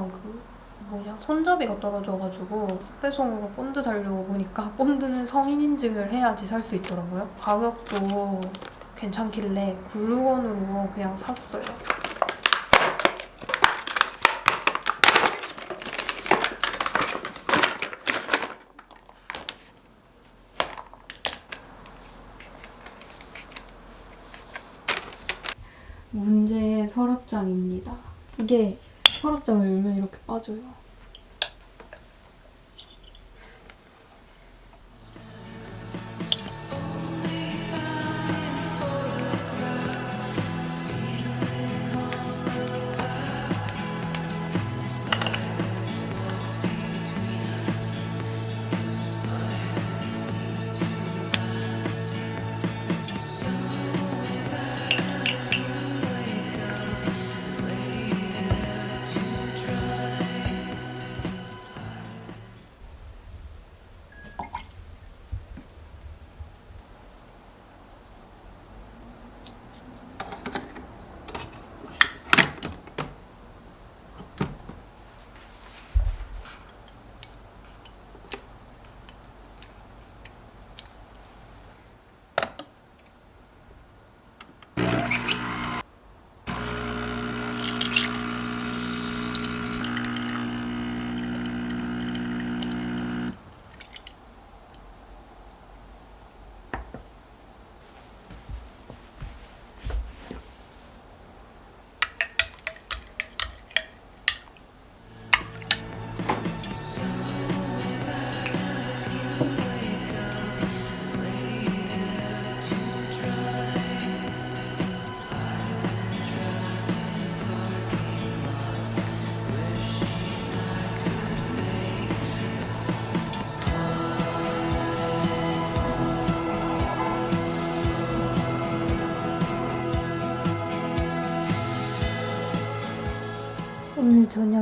그 뭐냐 손잡이가 떨어져가지고 배송으로 본드 사려고 보니까 본드는 성인 인증을 해야지 살 수 있더라고요. 가격도 괜찮길래 글루건으로 그냥 샀어요. 문제의 서랍장입니다. 이게 서랍장을 열면 이렇게 빠져요.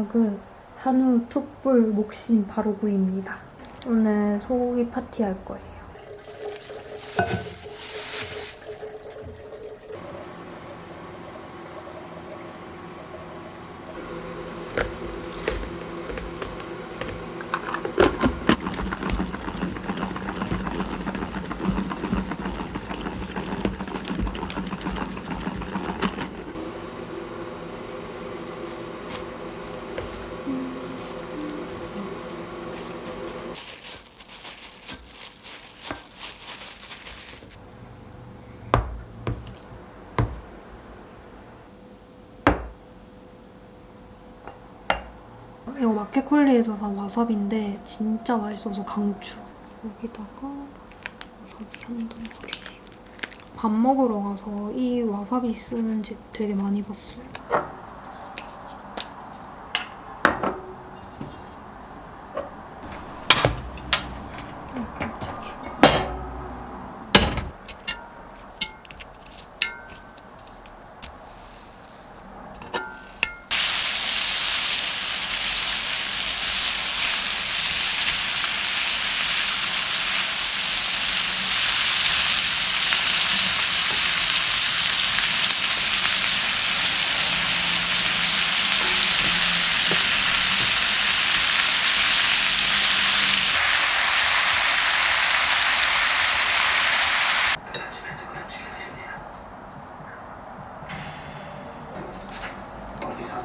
저녁은 한우 툭불 목심 바로구이입니다. 오늘 소고기 파티 할 거예요. 이거 마켓컬리에서 산 와사비인데 진짜 맛있어서 강추. 여기다가 와사비 한 덩어리. 밥 먹으러 가서 이 와사비 쓰는 집 되게 많이 봤어요.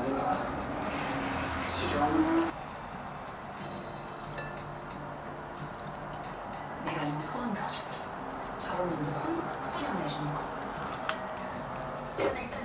내가 실험 내가 이미 소원 들어줄게. 놈들 혼부터 후련해주는 거. 쟤네 일단.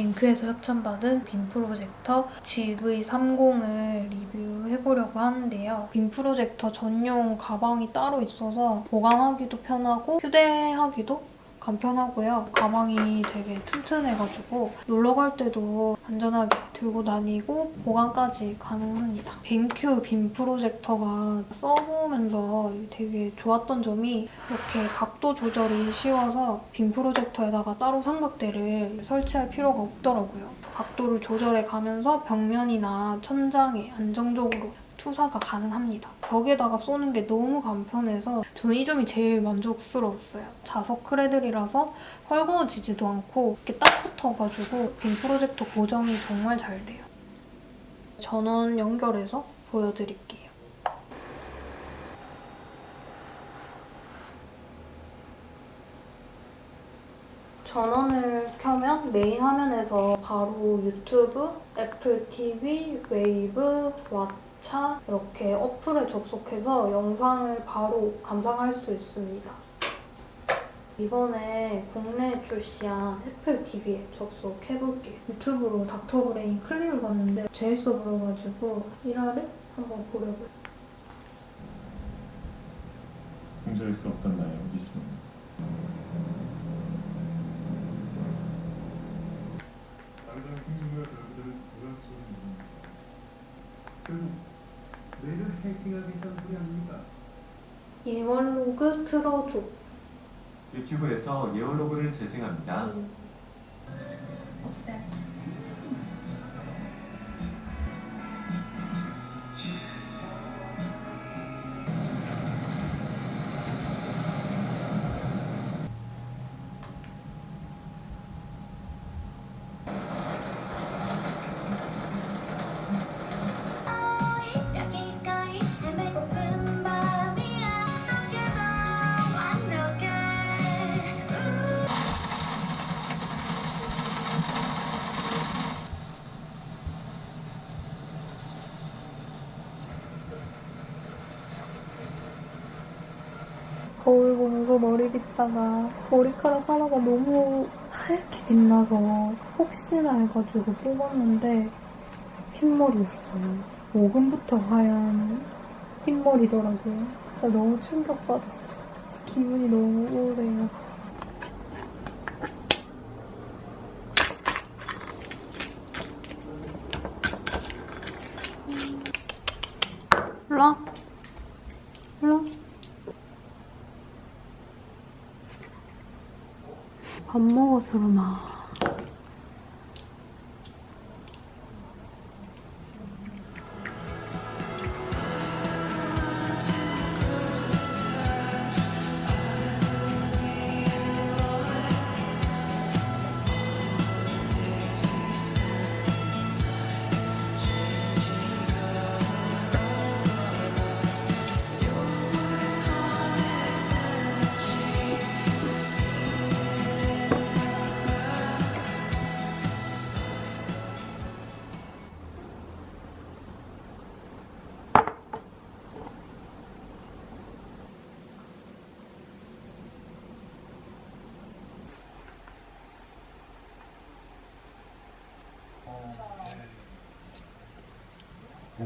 뱅크에서 협찬받은 빔 프로젝터 GV30을 리뷰해보려고 하는데요. 빔 프로젝터 전용 가방이 따로 있어서 보관하기도 편하고 휴대하기도 간편하고요. 가방이 되게 튼튼해가지고 놀러 갈 때도 안전하게 들고 다니고 보관까지 가능합니다. 뱅큐 빔 프로젝터가 써보면서 되게 좋았던 점이 이렇게 각도 조절이 쉬워서 빔 프로젝터에다가 따로 삼각대를 설치할 필요가 없더라고요. 각도를 조절해 가면서 벽면이나 천장에 안정적으로 투사가 가능합니다. 벽에다가 쏘는 게 너무 간편해서 저는 이 점이 제일 만족스러웠어요. 자석 크레들이라서 헐거워지지도 않고 이렇게 딱 붙어가지고 빔 프로젝터 고정이 정말 잘 돼요. 전원 연결해서 보여드릴게요. 전원을 켜면 메인 화면에서 바로 유튜브, 애플 TV, 웨이브, 왓챠 이렇게 어플에 접속해서 영상을 바로 감상할 수 있습니다. 이번에 국내에 출시한 애플 TV에 접속해볼게요. 유튜브로 닥터브레인 클립을 봤는데 재밌어 보여가지고 1화를 한번 보려고요. 수 없던 나의 호기심 당장 생명과 결과들을 불안처럼 결국 뇌를 해킹하겠다는 소리 아닙니까? 일월로그 틀어줘. 유튜브에서 예언로그를 재생합니다. 여 거울 보면서 머리 빗다가 머리카락 하나가 너무 하얗게 빛나서 혹시나 해가지고 뽑았는데 흰머리였어요. 5금부터 하얀 흰머리더라고요. 진짜 너무 충격받았어. 기분이 너무 우울해요. 일로와. 일로와. 밥 먹어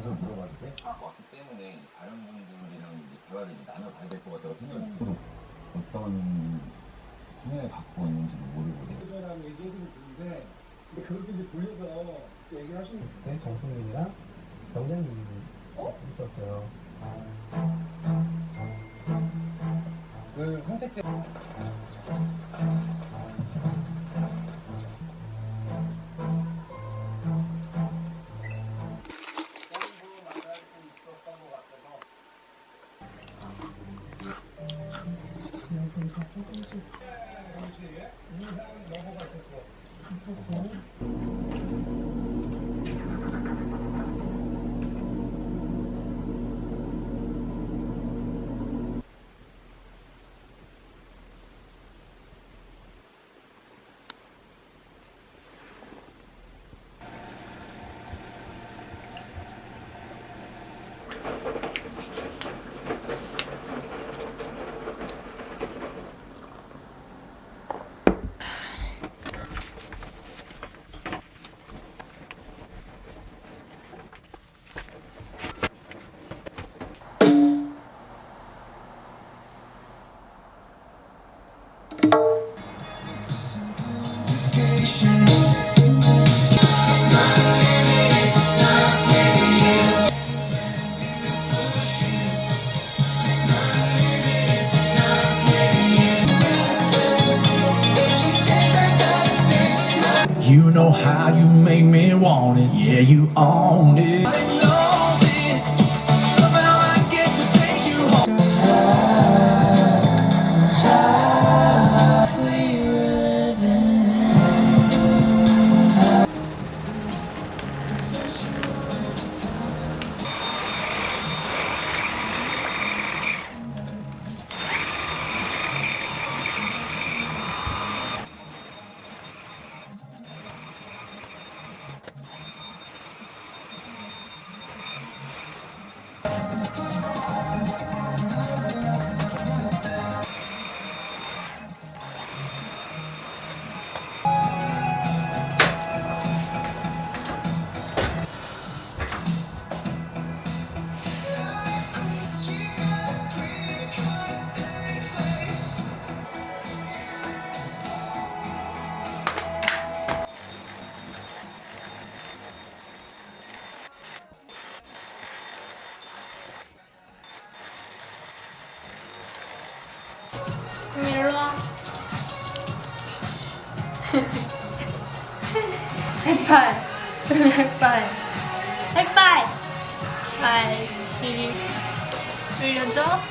서 그러나. 그래서 물어봤는데 왔기 때문에 다른 분들이랑 이제 대화를 이제 나눠봐야 될 것 같다고 생각이 들어요. 어떤 성향을 갖고 있는지도 모르고 그거랑 얘기해 드는데 근데 그렇게 이제 돌려서 얘기하시는 네, 정승민이랑 병장님이 있었어요. 그 선택 때 You know how you make me want it, yeah, you own it. 백발. 백발. 발치. 올려줘.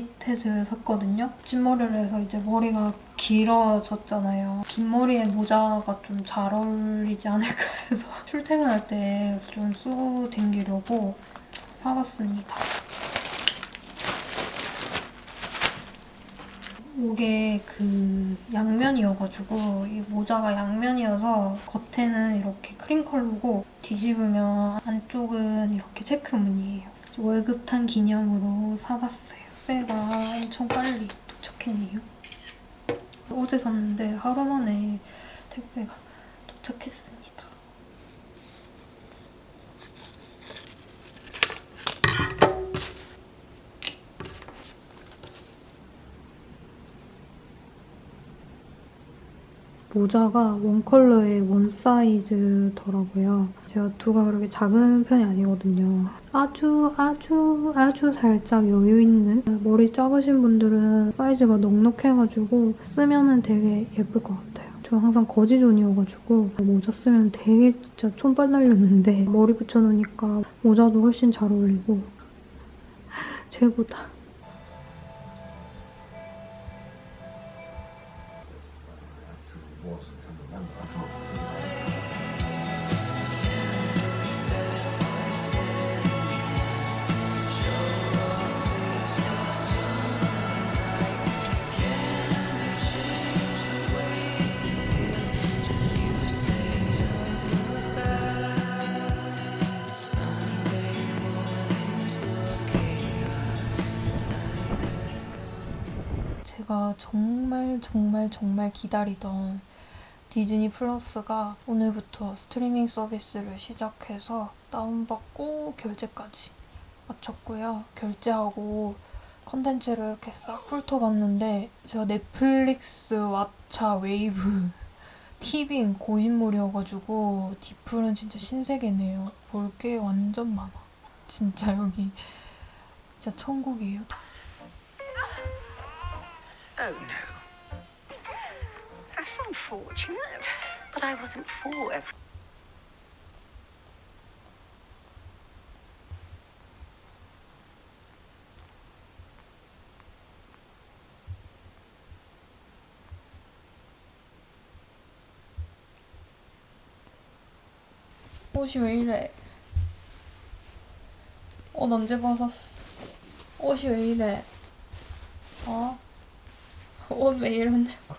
버킷햇을 샀거든요. 찐머리를 해서 이제 머리가 길어졌잖아요. 긴 머리에 모자가 좀 잘 어울리지 않을까 해서 출퇴근할 때 좀 쓰고 다니려고 사봤습니다. 이게 그 양면이어가지고 이 모자가 양면이어서 겉에는 이렇게 크림 컬러고 뒤집으면 안쪽은 이렇게 체크 무늬예요. 월급 탄 기념으로 사봤어요. 택배가 엄청 빨리 도착했네요. 어제 샀는데 하루 만에 택배가 도착했습니다. 모자가 원 컬러에 원 사이즈더라고요. 제가 두가 그렇게 작은 편이 아니거든요. 아주 아주 아주 살짝 여유 있는 머리 작으신 분들은 사이즈가 넉넉해가지고 쓰면 은 되게 예쁠 것 같아요. 저저 항상 거지존이어가지고 모자 쓰면 되게 진짜 촌발 날렸는데 머리 붙여놓으니까 모자도 훨씬 잘 어울리고 최고다. 제가 정말 정말 정말 기다리던 디즈니 플러스가 오늘부터 스트리밍 서비스를 시작해서 다운받고 결제까지 마쳤고요. 결제하고 컨텐츠를 이렇게 싹 훑어봤는데 제가 넷플릭스, 왓챠, 웨이브, 티빙 고인물이어가지고 디플은 진짜 신세계네요. 볼 게 완전 많아. 진짜 여기 진짜 천국이에요. Oh no. That's unfortunate. But I wasn't for every. 옷이 왜 이래? 옷 언제 벗었어? 옷이 왜 이래? 어? 옷 왜 이러냐고.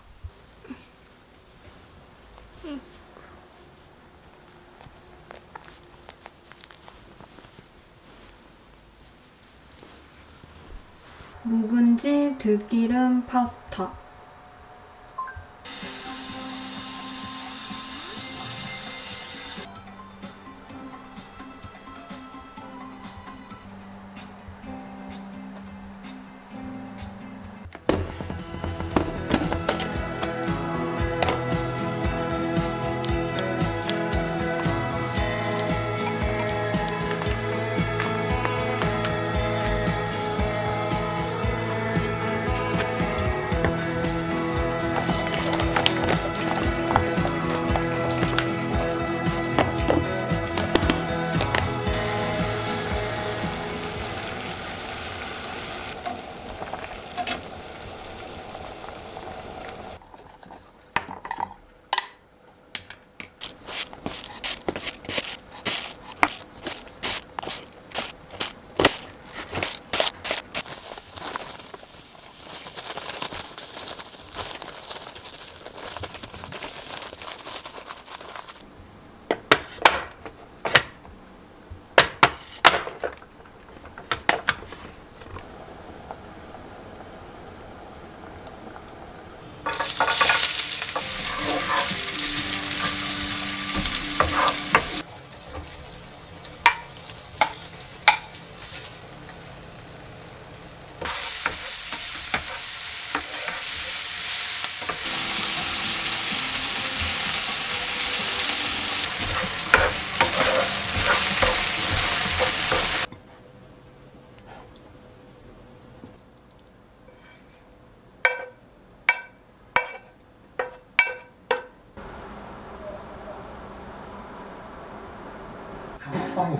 묵은지 들기름 파스타.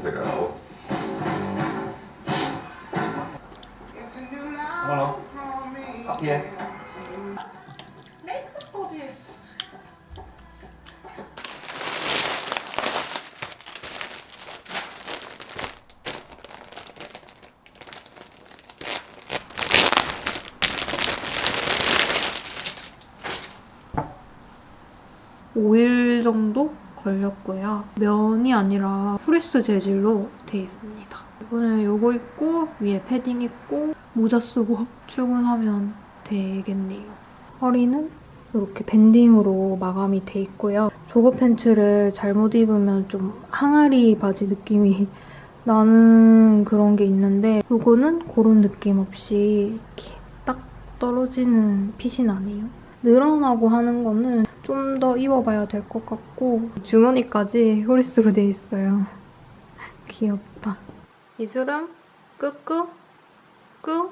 Hello. Here. Make the bodice. 오일 정도 걸렸고요. 면이 아니라 프리스 재질로 돼 있습니다. 이거는 요거 입고 위에 패딩 입고 모자 쓰고 출근하면 되겠네요. 허리는 이렇게 banding으로 마감이 돼 있고요. jogger pants를 잘못 입으면 좀 항아리 바지 느낌이 나는 그런 게 있는데 이거는 그런 느낌 없이 이렇게 딱 떨어지는 핏이 나네요. 늘어나고 하는 거는 좀 더 입어봐야 될 것 같고 주머니까지 호리스로 돼 있어요. 귀엽다. 이슬은 끄끄 끄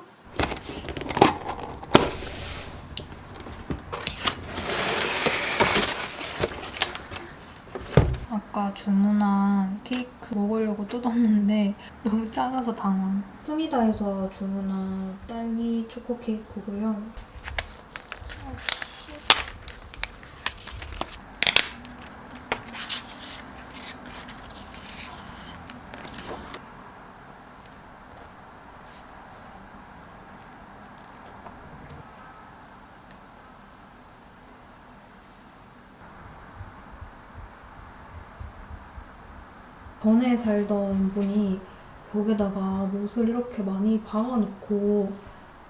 아까 주문한 케이크 먹으려고 뜯었는데 너무 작아서 당황. 스미다에서 주문한 딸기 초코 케이크고요. 전에 살던 분이 벽에다가 못을 이렇게 많이 박아놓고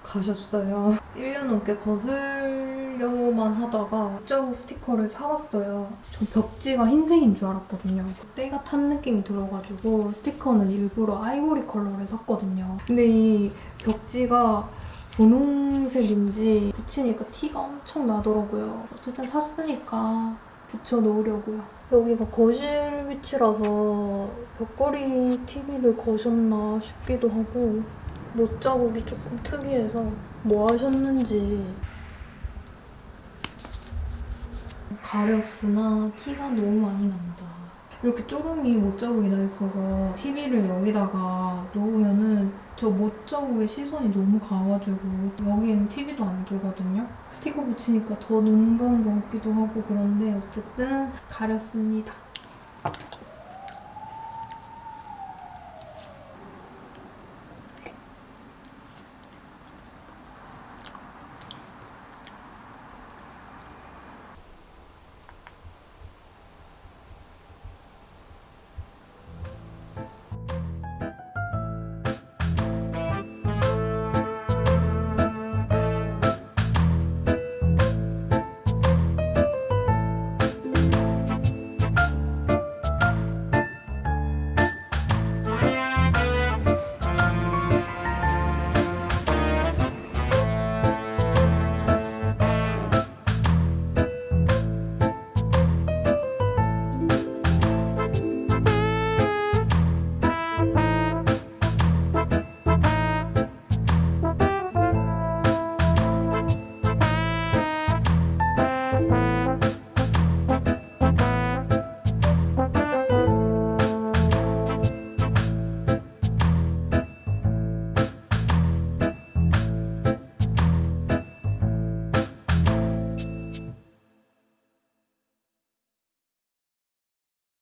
가셨어요. 1년 넘게 거슬려만 하다가 자국 스티커를 사왔어요. 저 벽지가 흰색인 줄 알았거든요. 때가 탄 느낌이 들어가지고 스티커는 일부러 아이보리 컬러를 샀거든요. 근데 이 벽지가 분홍색인지 붙이니까 티가 엄청 나더라고요. 어쨌든 샀으니까 붙여놓으려고요. 여기가 거실 위치라서 벽걸이 TV를 거셨나 싶기도 하고 못 자국이 조금 특이해서 뭐 하셨는지 가렸으나 티가 너무 많이 난다. 이렇게 쪼름이 못 자국이 나 있어서 TV를 여기다가 놓으면은 저 못 자국에 시선이 너무 가가지고 여기엔 TV도 안 들거든요. 스티커 붙이니까 더 눈 감은 것 같기도 하고 그런데 어쨌든 가렸습니다.